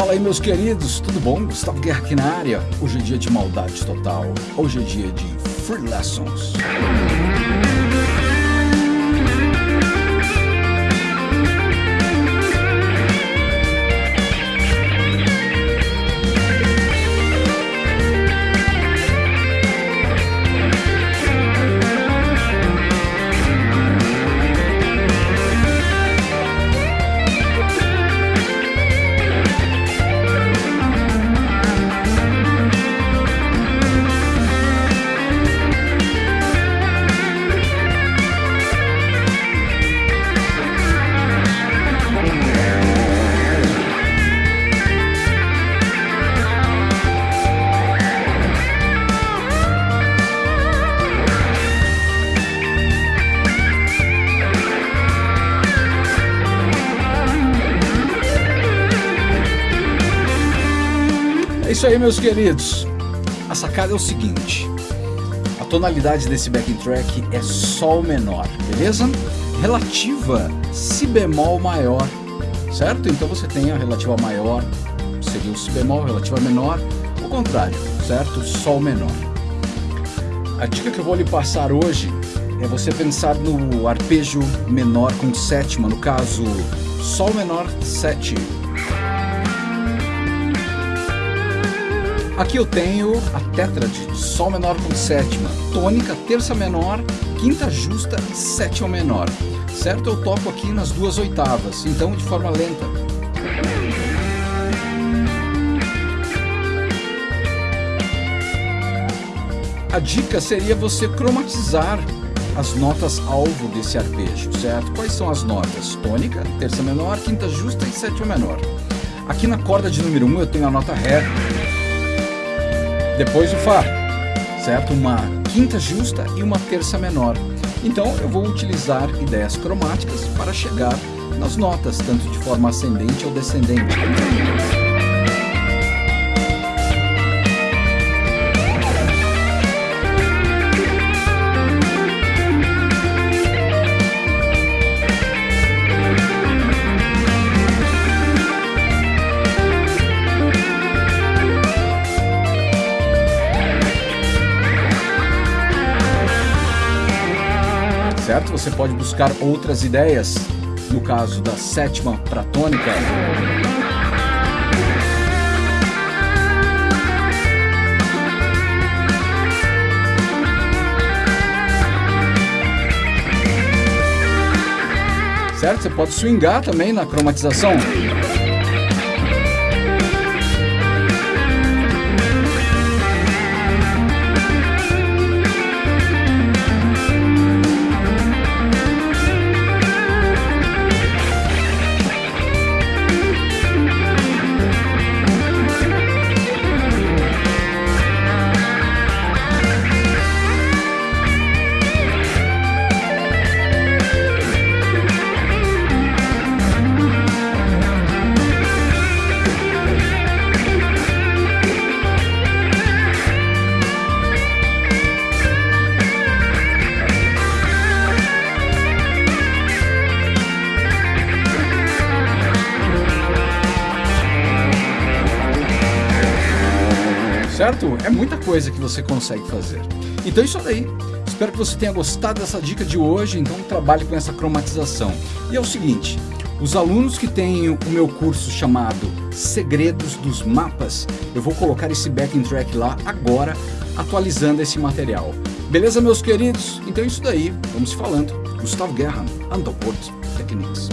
Fala aí meus queridos, tudo bom? Gustavo Guerra aqui na área. Hoje é dia de maldade total. Hoje é dia de Free Lessons. É isso aí, meus queridos. A sacada é o seguinte: a tonalidade desse backing track é Sol menor, beleza? Relativa Si bemol maior, certo? Então você tem a relativa maior, seria o Si bemol, relativa menor, o contrário, certo? Sol menor. A dica que eu vou lhe passar hoje é você pensar no arpejo menor com sétima, no caso, Sol menor 7 Aqui eu tenho a tétrade, Sol menor com sétima, tônica, terça menor, quinta justa e sétima menor. Certo? Eu toco aqui nas duas oitavas, então de forma lenta. A dica seria você cromatizar as notas alvo desse arpejo, certo? Quais são as notas? Tônica, terça menor, quinta justa e sétima menor. Aqui na corda de número 1 um, eu tenho a nota Ré, depois o Fá, certo? Uma quinta justa e uma terça menor. Então eu vou utilizar ideias cromáticas para chegar nas notas, tanto de forma ascendente ou descendente. Você pode buscar outras ideias, no caso da sétima para tônica. Certo? Você pode swingar também na cromatização. Certo? É muita coisa que você consegue fazer. Então isso daí. Espero que você tenha gostado dessa dica de hoje, então trabalhe com essa cromatização. E é o seguinte, os alunos que têm o meu curso chamado Segredos dos Mapas, eu vou colocar esse backing track lá agora, atualizando esse material. Beleza, meus queridos? Então é isso daí, vamos falando. Gustavo Guerra, Underworld Techniques.